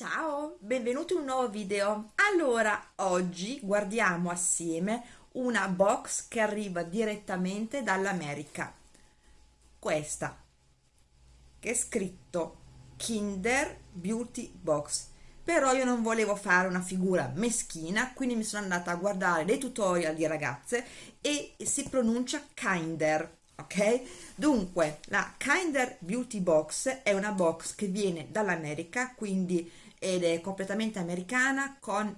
Ciao, benvenuti in un nuovo video. Allora, oggi guardiamo assieme una box che arriva direttamente dall'America. Questa, che è scritto Kinder Beauty Box. Però io non volevo fare una figura meschina, quindi mi sono andata a guardare dei tutorial di ragazze e si pronuncia Kinder ok? Dunque, la Kinder Beauty Box è una box che viene dall'America, quindi ed è completamente americana, con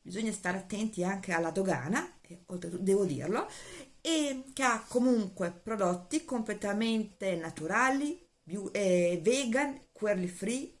bisogna stare attenti anche alla dogana, devo dirlo, e che ha comunque prodotti completamente naturali, eh, vegan, query free,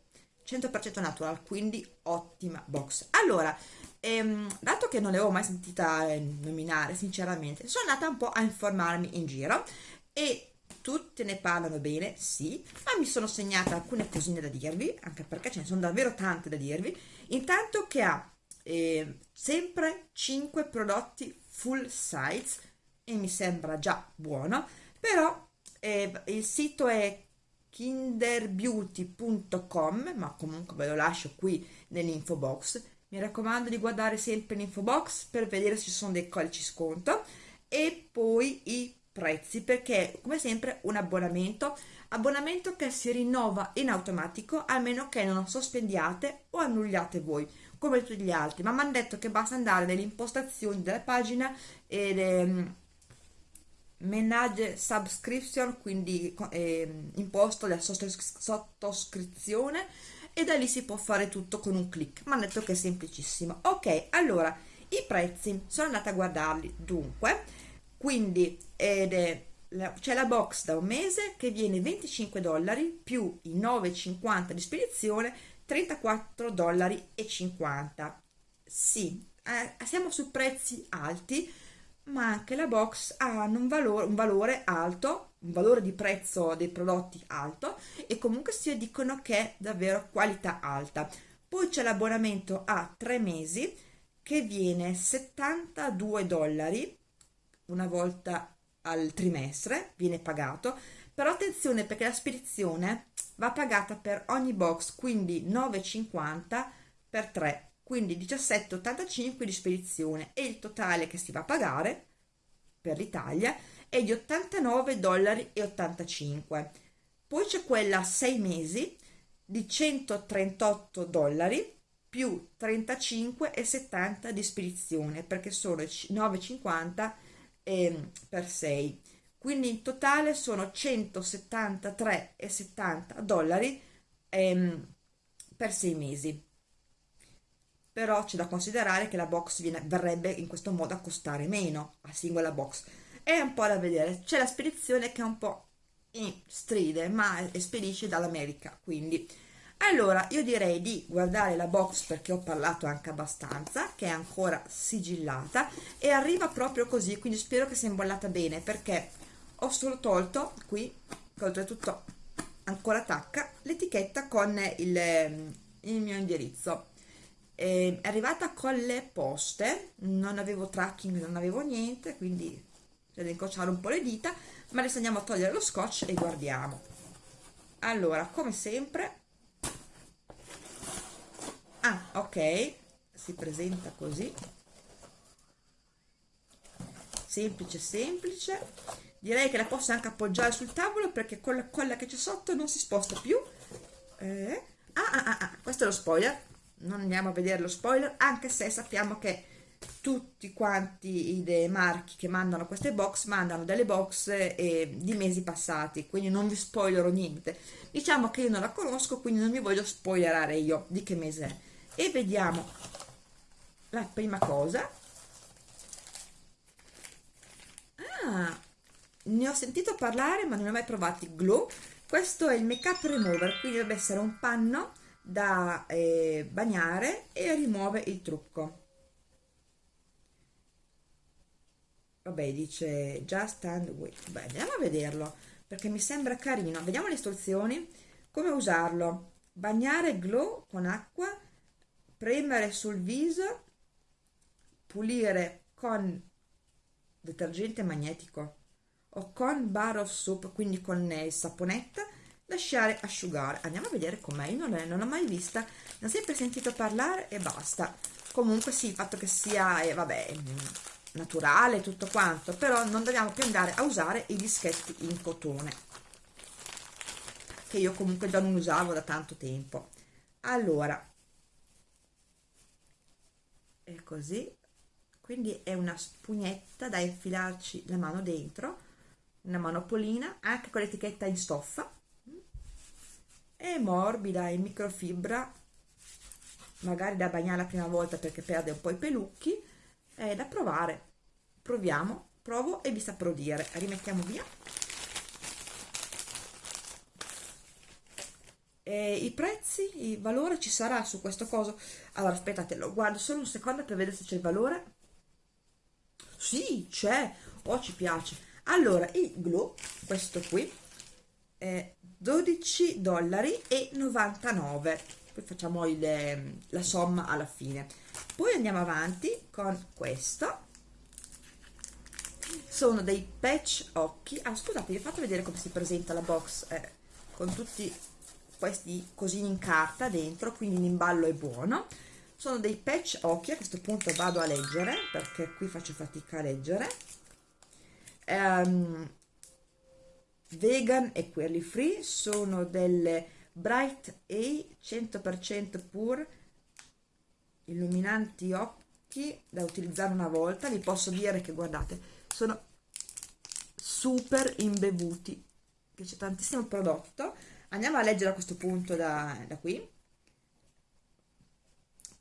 100% natural, quindi ottima box. Allora, ehm, dato che non l'avevo mai sentita eh, nominare, sinceramente, sono andata un po' a informarmi in giro e tutte ne parlano bene, sì, ma mi sono segnata alcune cosine da dirvi, anche perché ce ne sono davvero tante da dirvi. Intanto che ha eh, sempre 5 prodotti full size e mi sembra già buono, però eh, il sito è kinderbeauty.com, ma comunque ve lo lascio qui nell'info box. Mi raccomando di guardare sempre l'info box per vedere se ci sono dei codici sconto e poi i prezzi perché come sempre un abbonamento. Abbonamento che si rinnova in automatico a meno che non sospendiate o annulliate voi come tutti gli altri. Ma mi hanno detto che basta andare nelle impostazioni della pagina ed ehm, manage subscription quindi eh, imposto la sottoscrizione e da lì si può fare tutto con un clic. Mi hanno detto che è semplicissimo. Ok allora i prezzi. Sono andata a guardarli. Dunque quindi c'è la box da un mese che viene 25 dollari più i 9,50 di spedizione 34 dollari e 50 sì eh, siamo su prezzi alti ma anche la box ha un valore, un valore alto un valore di prezzo dei prodotti alto e comunque si dicono che è davvero qualità alta. Poi c'è l'abbonamento a tre mesi che viene 72 dollari una volta al trimestre, viene pagato, però attenzione perché la spedizione va pagata per ogni box, quindi 9,50 per 3, quindi 17,85 di spedizione. E il totale che si va a pagare per l'Italia è di 89,85 dollari. Poi c'è quella a 6 mesi di 138 dollari più 35,70 di spedizione perché sono 9,50 eh, per 6 quindi in totale sono 173,70 dollari ehm, per 6 mesi. Però c'è da considerare che la box viene, verrebbe in questo modo a costare meno a singola box. È un po' da vedere. C'è la spedizione che è un po' in stride ma spedisce dall'America quindi allora io direi di guardare la box perché ho parlato anche abbastanza che è ancora sigillata e arriva proprio così quindi spero che sia imbollata bene perché ho solo tolto qui che oltretutto ancora attacca l'etichetta con il, il mio indirizzo. È arrivata con le poste non avevo tracking non avevo niente quindi da incrociare un po' le dita ma adesso andiamo a togliere lo scotch e guardiamo. Allora come sempre ok si presenta così. Semplice semplice. Direi che la posso anche appoggiare sul tavolo perché con la colla che c'è sotto non si sposta più. Eh. ah, ah, ah, ah, questo è lo spoiler. Non andiamo a vedere lo spoiler anche se sappiamo che tutti quanti i marchi che mandano queste box mandano delle box eh, di mesi passati quindi non vi spoilerò niente. Diciamo che io non la conosco quindi non mi voglio spoilerare io di che mese è e vediamo la prima cosa. Ah, ne ho sentito parlare ma non ho mai provati. Glow questo è il make up remover quindi dovrebbe essere un panno da eh, bagnare e rimuove il trucco. Vabbè dice just and wait beh andiamo a vederlo perché mi sembra carino. Vediamo le istruzioni come usarlo. Bagnare glow con acqua premere sul viso pulire con detergente magnetico o con bar of soap quindi con il saponetta lasciare asciugare. Andiamo a vedere com'è. Io non, è, non l'ho mai vista ne ho sempre sentito parlare e basta. Comunque sì il fatto che sia eh, vabbè naturale tutto quanto però non dobbiamo più andare a usare i dischetti in cotone che io comunque già non usavo da tanto tempo. Allora così. Quindi è una spugnetta da infilarci la mano dentro una manopolina anche con l'etichetta in stoffa. È morbida in microfibra magari da bagnare la prima volta perché perde un po' i pelucchi. È da provare. Proviamo provo e vi saprò dire. Rimettiamo via e i prezzi il valore ci sarà su questo coso. Allora aspettate lo guardo solo un secondo per vedere se c'è il valore. Sì c'è. Oh ci piace. Allora il glue questo qui è 12 dollari e 99 poi facciamo il, la somma alla fine. Poi andiamo avanti con questo. Sono dei patch occhi. Ah scusate vi ho fatto vedere come si presenta la box eh, con tutti questi cosini in carta dentro quindi l'imballo è buono. Sono dei patch occhi a questo punto vado a leggere perché qui faccio fatica a leggere. Um, vegan e quelli free sono delle Bright A 100% pur illuminanti occhi da utilizzare una volta. Vi posso dire che guardate sono super imbevuti che c'è tantissimo prodotto andiamo a leggere a questo punto da, da qui.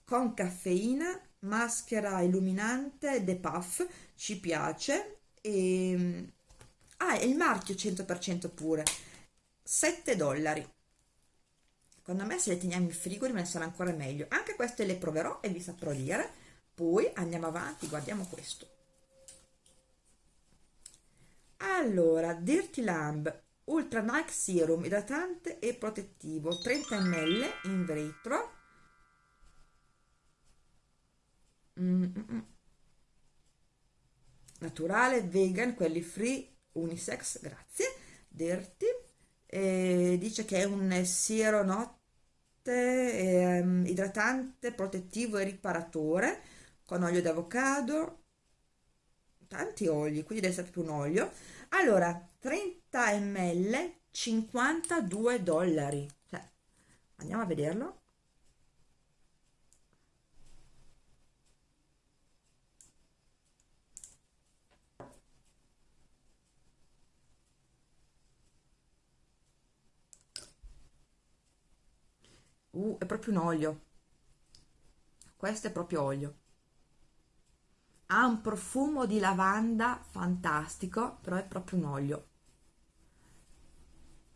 Con caffeina maschera illuminante The Puff ci piace. E ah è il marchio 100% pure. 7 dollari. Secondo me se le teniamo in frigo rimane ancora meglio. Anche queste le proverò e vi saprò dire. Poi andiamo avanti guardiamo questo. Allora Dirty Lamb Ultra Night Serum idratante e protettivo 30 ml in vetro. Mm -mm. naturale vegan quelli free unisex grazie. Dirty eh, dice che è un siero notte eh, idratante protettivo e riparatore con olio d'avocado tanti oli quindi deve essere più un olio. Allora 30 ml 52 dollari. Cioè, andiamo a vederlo. Uh, è proprio un olio. Questo è proprio olio ha un profumo di lavanda fantastico però è proprio un olio.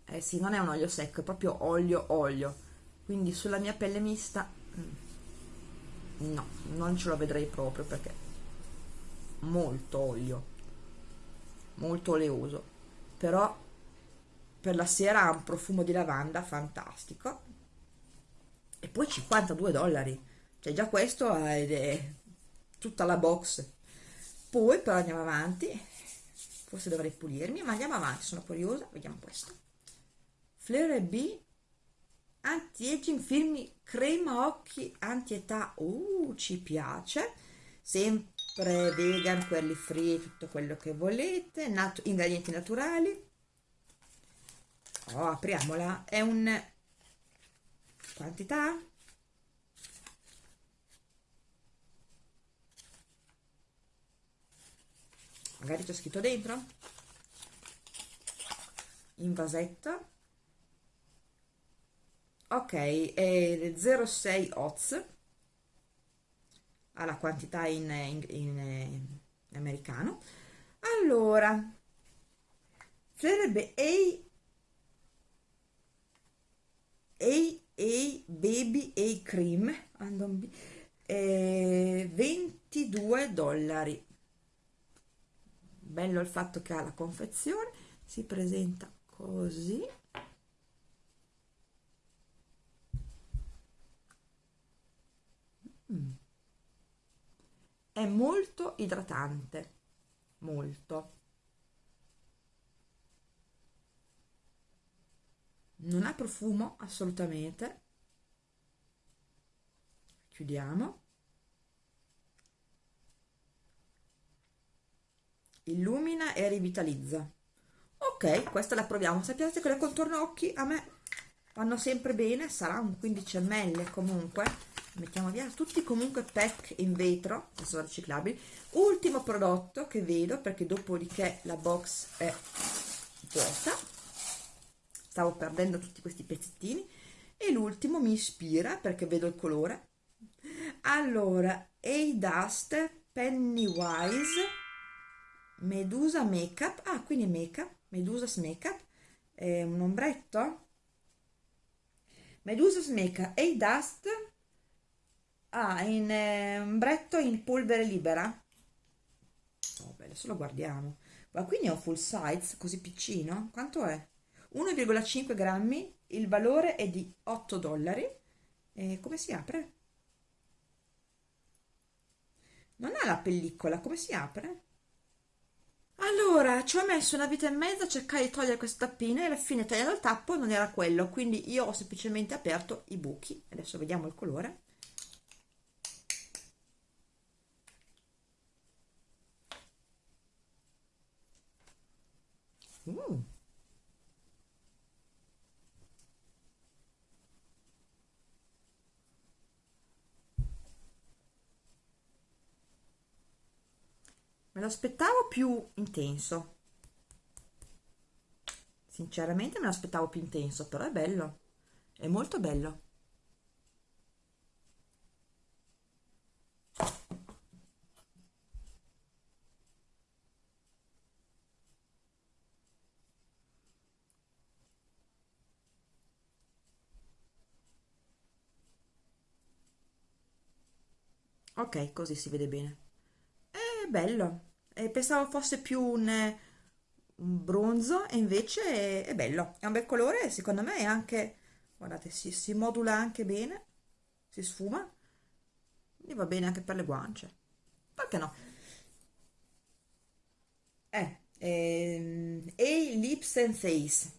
Eh sì non è un olio secco è proprio olio olio. Quindi sulla mia pelle mista mm, no non ce lo vedrei proprio perché molto olio. Molto oleoso però per la sera ha un profumo di lavanda fantastico. E poi 52 dollari. Cioè già questo è tutta la box. Poi però andiamo avanti. Forse dovrei pulirmi ma andiamo avanti sono curiosa. Vediamo questo. Flare B anti-aging film crema occhi anti-età. Uh ci piace. Sempre vegan quelli free tutto quello che volete. Nat ingredienti naturali. Oh apriamola. È un quantità magari c'è scritto dentro? In vasetto ok è 06 oz. Ha la quantità in, in, in, in americano. Allora sarebbe A A A Baby A Cream eh, 22 dollari bello il fatto che ha la confezione si presenta così. Mm. è molto idratante molto. Non ha profumo assolutamente. Chiudiamo illumina e rivitalizza. Ok questa la proviamo. Sapete che le contorno occhi a me vanno sempre bene sarà un 15 ml comunque. Mettiamo via tutti comunque pack in vetro sono riciclabili ultimo prodotto che vedo perché dopodiché la box è vuota. Stavo perdendo tutti questi pezzettini. E l'ultimo mi ispira perché vedo il colore. Allora A Dust Pennywise Medusa Makeup. Ah quindi Makeup. Medusa's Makeup. È un ombretto. Medusa's Makeup. A Dust. Ah in eh, ombretto in polvere libera. Oh, adesso lo guardiamo. Ma quindi è un full size così piccino? Quanto è? 1,5 grammi. Il valore è di 8 dollari. E come si apre? non ha la pellicola. Come si apre? Allora ci ho messo una vita e mezza a cercare di togliere questo tappino e alla fine tagliando il tappo non era quello quindi io ho semplicemente aperto i buchi adesso vediamo il colore mm. Me lo aspettavo più intenso. Sinceramente me lo aspettavo più intenso però è bello. È molto bello. Ok così si vede bene. È bello eh, pensavo fosse più un, un bronzo e invece è, è, bello. È un bel colore secondo me è anche guardate si, si modula anche bene si sfuma e va bene anche per le guance. Perché no? Eh, ehm, e lips and face.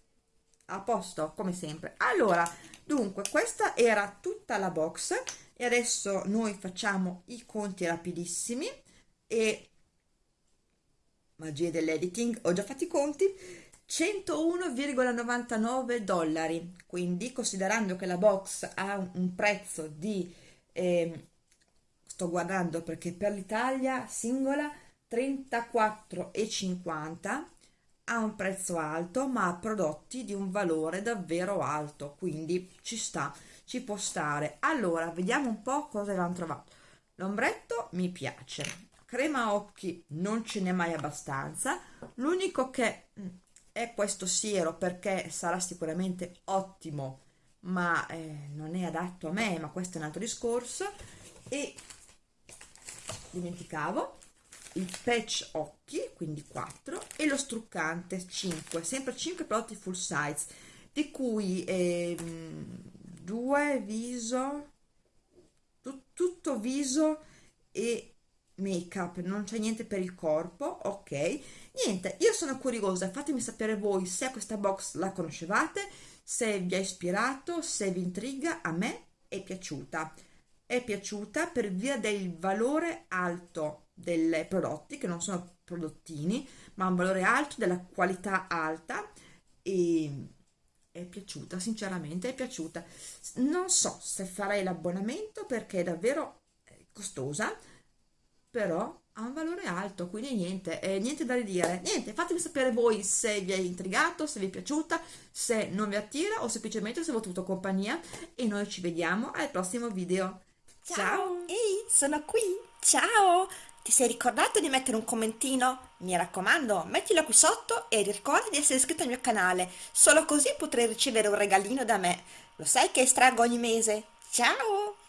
A posto come sempre. Allora dunque questa era tutta la box. E adesso noi facciamo i conti rapidissimi e magia dell'editing, ho già fatto i conti, 101,99 dollari, quindi considerando che la box ha un prezzo di, eh, sto guardando perché per l'Italia singola 34,50 ha un prezzo alto ma ha prodotti di un valore davvero alto. Quindi ci sta ci può stare. Allora vediamo un po' cosa abbiamo trovato. L'ombretto mi piace crema occhi non ce n'è mai abbastanza. L'unico che mm, è questo siero perché sarà sicuramente ottimo ma eh, non è adatto a me ma questo è un altro discorso. E dimenticavo il patch occhi quindi 4 e lo struccante 5 sempre 5 prodotti full size di cui eh, due viso tutto viso e make up non c'è niente per il corpo ok? Niente io sono curiosa fatemi sapere voi se questa box la conoscevate se vi ha ispirato se vi intriga a me è piaciuta. È piaciuta per via del valore alto dei prodotti che non sono prodottini ma un valore alto della qualità alta e è piaciuta sinceramente è piaciuta. Non so se farei l'abbonamento perché è davvero eh, costosa però ha un valore alto, quindi niente, eh, niente da ridire. Niente, fatemi sapere voi se vi è intrigato, se vi è piaciuta, se non vi attira o semplicemente se vi ho avuto compagnia e noi ci vediamo al prossimo video. Ciao! Ciao. Ehi, sono qui! Ciao! Ti sei ricordato di mettere un commentino? Mi raccomando, mettilo qui sotto e ricorda di essere iscritto al mio canale, solo così potrai ricevere un regalino da me. Lo sai che estraggo ogni mese? Ciao!